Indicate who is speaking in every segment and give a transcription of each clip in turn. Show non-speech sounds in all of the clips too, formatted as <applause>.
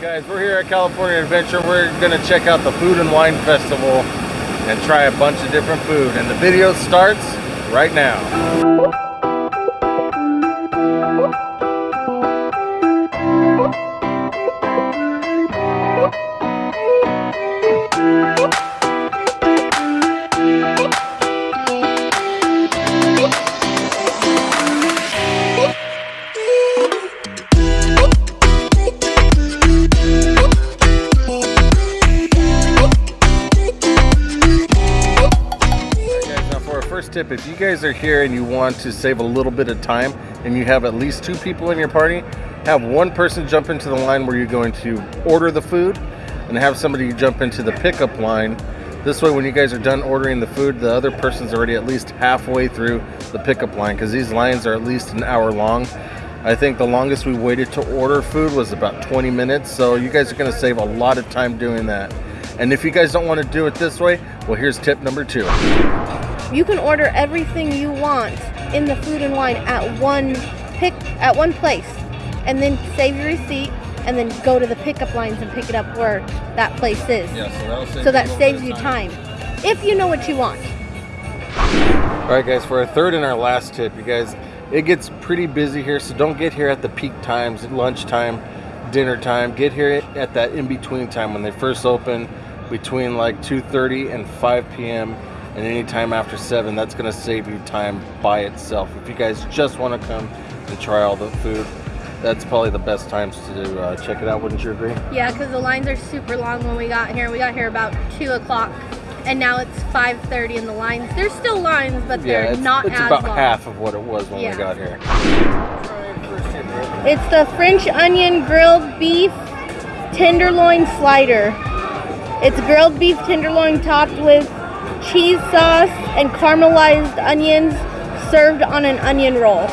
Speaker 1: Guys, we're here at California Adventure. We're gonna check out the Food and Wine Festival and try a bunch of different food. And the video starts right now. Tip, if you guys are here and you want to save a little bit of time and you have at least two people in your party, have one person jump into the line where you're going to order the food and have somebody jump into the pickup line. This way, when you guys are done ordering the food, the other person's already at least halfway through the pickup line because these lines are at least an hour long. I think the longest we waited to order food was about 20 minutes, so you guys are going to save a lot of time doing that. And if you guys don't want to do it this way, well, here's tip number two.
Speaker 2: You can order everything you want in the food and wine at one pick at one place, and then save your receipt, and then go to the pickup lines and pick it up where that place is.
Speaker 1: Yeah, so that'll save
Speaker 2: So that saves you time, if you know what you want.
Speaker 1: All right, guys, for our third and our last tip, you guys, it gets pretty busy here, so don't get here at the peak times, lunchtime, dinner time. Get here at that in-between time when they first open, between like 2.30 and 5 p.m. and anytime after 7. That's going to save you time by itself. If you guys just want to come and try all the food, that's probably the best times to uh, check it out. Wouldn't you agree?
Speaker 2: Yeah, because the lines are super long when we got here. We got here about two o'clock, and now it's 5:30, and the lines there's still lines, but they're
Speaker 1: yeah, it's,
Speaker 2: not
Speaker 1: it's
Speaker 2: as
Speaker 1: about
Speaker 2: long.
Speaker 1: half of what it was when
Speaker 2: Yeah.
Speaker 1: we got here.
Speaker 2: It's the French onion grilled beef tenderloin slider. It's grilled beef tenderloin topped with cheese sauce and caramelized onions served on an onion roll.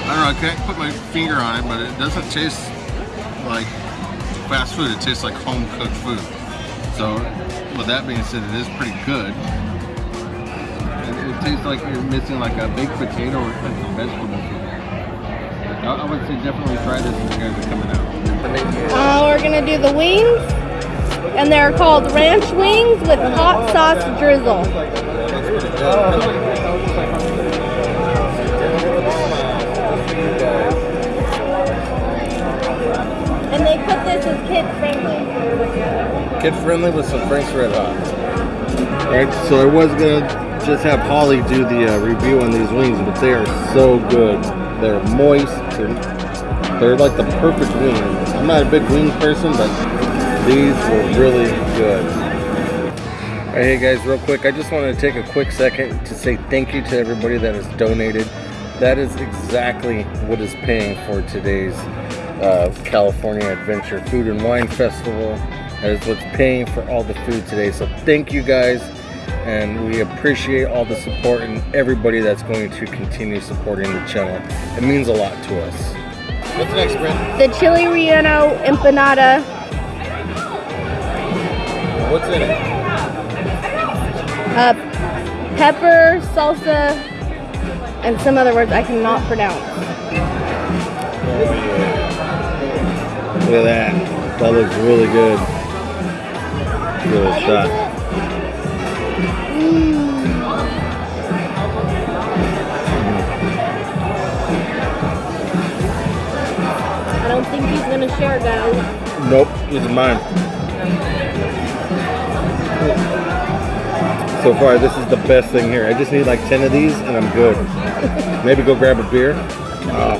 Speaker 3: I don't I can't put my finger on it, but it doesn't taste like fast food. It tastes like home cooked food. So, with that being said, it is pretty good. It, it tastes like you're missing like a baked potato or like some vegetable. I, I would say definitely try this if you guys are coming out.
Speaker 2: Uh, we're gonna do the wings, and they're called ranch wings with hot sauce drizzle. Kid friendly.
Speaker 1: Kid friendly with some Frank's Red Hot. Alright, so I was gonna just have Holly do the uh, review on these wings, but they are so good. They're moist. They're, they're like the perfect wing. I'm not a big wing person, but these were really good. Alright, hey guys, real quick, I just wanted to take a quick second to say thank you to everybody that has donated. That is exactly what is paying for today's uh, California Adventure Food and Wine Festival. That is what's paying for all the food today. So thank you guys, and we appreciate all the support and everybody that's going to continue supporting the channel. It means a lot to us. What's next, Brent?
Speaker 2: The chili relleno empanada.
Speaker 1: What's in it?
Speaker 2: Uh, pepper, salsa, and some other words I cannot pronounce.
Speaker 1: Look at that. That looks really good. Really shot.
Speaker 2: I don't think he's gonna share, guys.
Speaker 1: Nope, are mine. So far, this is the best thing here. I just need like 10 of these and I'm good. <laughs> Maybe go grab a beer. Ah.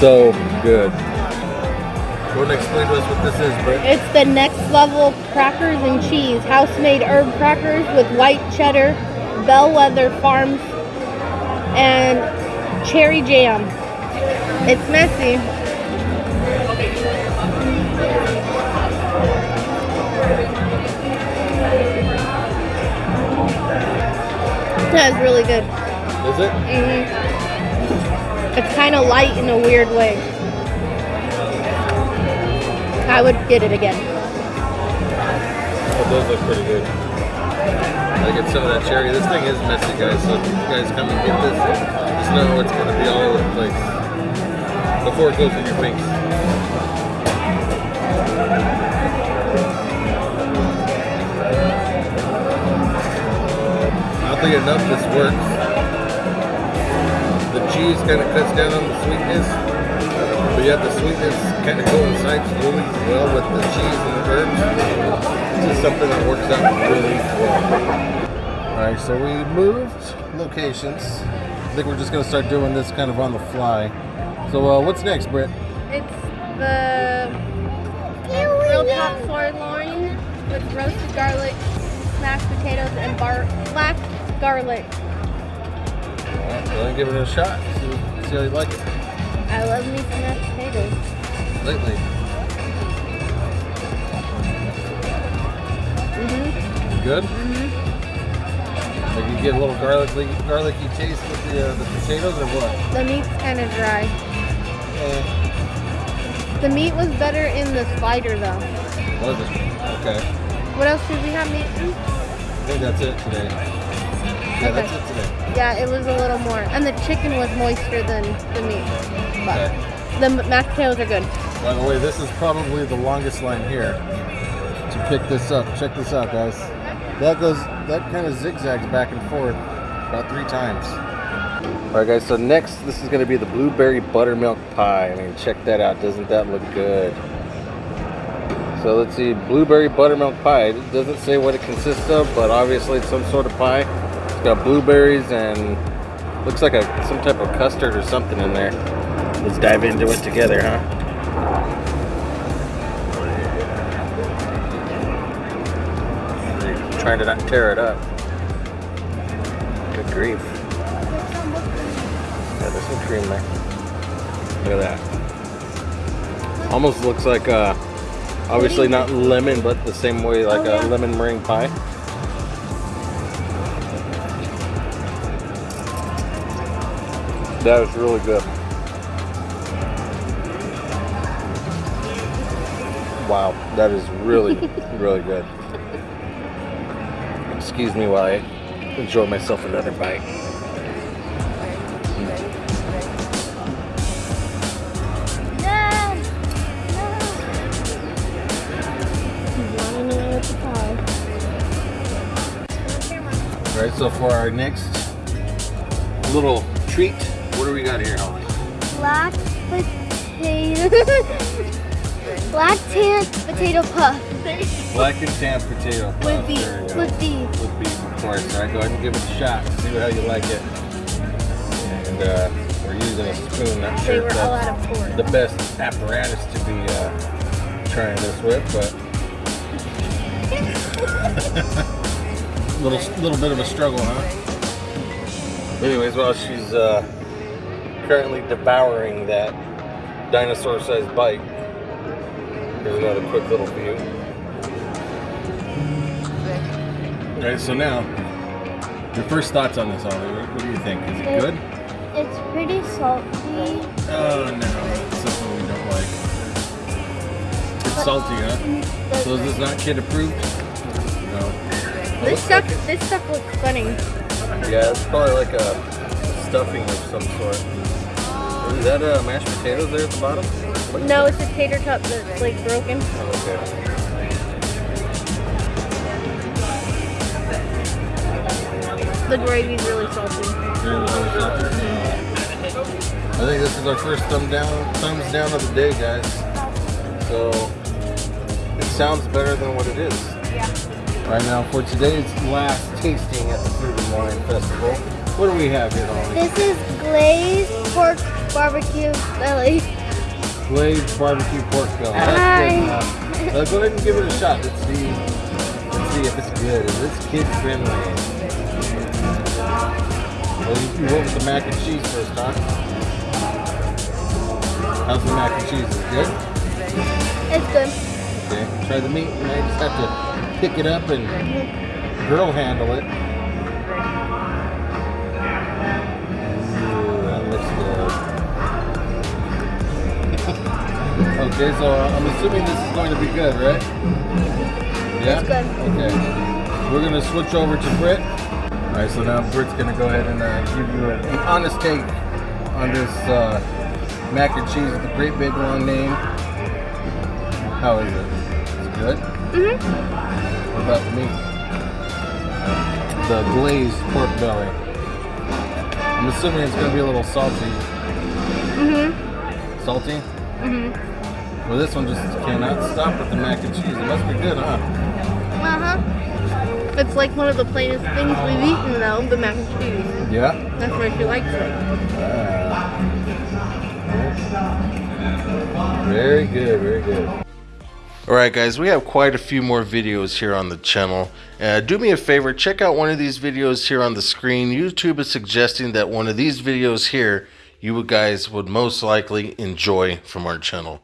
Speaker 1: so good. Explain to us what this is.
Speaker 2: It's the next level crackers and cheese, house-made herb crackers with white cheddar, Bellwether Farms, and cherry jam. It's messy. That is really good.
Speaker 1: Is it?
Speaker 2: hmm It's kind of light in a weird way. I would get it again.
Speaker 1: Oh, those look pretty good. I get some of that cherry. This thing is messy, guys. So if you guys come and get this, just know it's going to be all over the place before it goes in your face. Oddly enough, this works. The cheese kind of cuts down on the sweetness, but yet the sweetness kind of coincides really well with the cheese and the herbs. It's just something that works out really well. All right, so we moved locations. I think we're just gonna start doing this kind of on the fly. So uh, what's next, Britt?
Speaker 2: It's the grilled top sirloin with roasted garlic, mashed potatoes, and bar black garlic.
Speaker 1: All right, well, give it a shot. See, see how you like it
Speaker 2: I love me some mashed potatoes.
Speaker 1: lately.
Speaker 2: hmm
Speaker 1: Good.
Speaker 2: hmm
Speaker 1: Like you get a little garlicky, garlicky taste with the, uh, the potatoes, or what?
Speaker 2: The meat's kind of dry.
Speaker 1: Uh,
Speaker 2: The meat was better in the slider though.
Speaker 1: was it? Okay.
Speaker 2: What else did we have meat in?
Speaker 1: I think that's it today. Yeah,
Speaker 2: Okay.
Speaker 1: that's it today.
Speaker 2: Yeah, it was a little more. And the chicken was moister than the meat. But
Speaker 1: Okay.
Speaker 2: the mashed potatoes are good.
Speaker 1: By the way, this is probably the longest line here to pick this up. Check this out, guys. That goes, that kind of zigzags back and forth about three times. All right, guys. So next, this is going to be the blueberry buttermilk pie. I mean, check that out. Doesn't that look good? So let's see, blueberry buttermilk pie. It doesn't say what it consists of, but obviously it's some sort of pie. It's got blueberries and looks like a some type of custard or something in there. Let's dive into it together, huh? Trying to not tear it up. Good grief. Yeah, there's some cream there. Look at that. Almost looks like uh obviously not lemon, but the same way like
Speaker 2: Oh,
Speaker 1: a lemon meringue pie. That is really good. Wow, that is really, <laughs> really good. Excuse me while I enjoy myself another bite. All right, so for our next little treat, what do we got here, Holly?
Speaker 2: Black potato. <laughs> Black tan potato puff.
Speaker 1: Black and tan potato puff.
Speaker 2: With beef.
Speaker 1: There you go.
Speaker 2: With beef.
Speaker 1: With beef, of course. All right, go ahead and give it a shot. See how you like it. And uh, we're using a spoon. Not
Speaker 2: They
Speaker 1: sure
Speaker 2: were
Speaker 1: if
Speaker 2: all
Speaker 1: that's
Speaker 2: out of pork.
Speaker 1: the best apparatus to be uh, trying this with, but <laughs> <laughs> little little bit of a struggle, huh? Anyways, while she's uh, currently devouring that dinosaur-sized bite, here's another quick little view. All right, so now your first thoughts on this, Ollie. What, what do you think? Is it
Speaker 2: It-
Speaker 1: good?
Speaker 2: It's pretty salty.
Speaker 1: Oh no, that's something we don't like. It's salty, um, huh? So is this not kid approved? No.
Speaker 2: This stuff,
Speaker 1: like
Speaker 2: this stuff looks funny.
Speaker 1: Yeah, it's probably like a stuffing of some sort. Is that uh, mashed potatoes there at the bottom? What
Speaker 2: No, it's a tater tot that's like broken.
Speaker 1: Oh, okay.
Speaker 2: The gravy's really salty.
Speaker 1: I think this is our first thumb down, thumbs down of the day, guys. So it sounds better than what it is.
Speaker 2: Yeah.
Speaker 1: Right now, for today's last tasting at the Food and Wine Festival, what do we have here, Holly?
Speaker 2: This is glazed pork barbecue belly.
Speaker 1: Glazed barbecue pork belly.
Speaker 2: Hi.
Speaker 1: That's good. Uh, go ahead and give it a shot. Let's see. Let's see if it's good. Is this kid friendly? Well, you, went with the mac and cheese first, huh? How's the mac and cheese? Is it good?
Speaker 2: It's good.
Speaker 1: Okay. Try the meat. I just have to pick it up and grill handle it. Okay, so I'm assuming this is going to be good, right? Yeah?
Speaker 2: It's good.
Speaker 1: Okay. We're going to switch over to Britt. All right, so now Britt's going to go ahead and uh, give you an, an honest take on this uh, mac and cheese with the great big long name. How is it? It's good?
Speaker 2: Mm-hmm.
Speaker 1: What about the meat? The glazed pork belly. I'm assuming it's going to be a little salty.
Speaker 2: Mm-hmm.
Speaker 1: Salty?
Speaker 2: Mm-hmm.
Speaker 1: Well, this one just cannot stop with the mac and cheese. It must be good, huh?
Speaker 2: Uh-huh. It's like one of the plainest things we've eaten, though, the mac and cheese.
Speaker 1: Yeah.
Speaker 2: That's why she likes it.
Speaker 1: Very good, very good. Alright guys, we have quite a few more videos here on the channel. Uh, do me a favor, check out one of these videos here on the screen. YouTube is suggesting that one of these videos here you guys would most likely enjoy from our channel.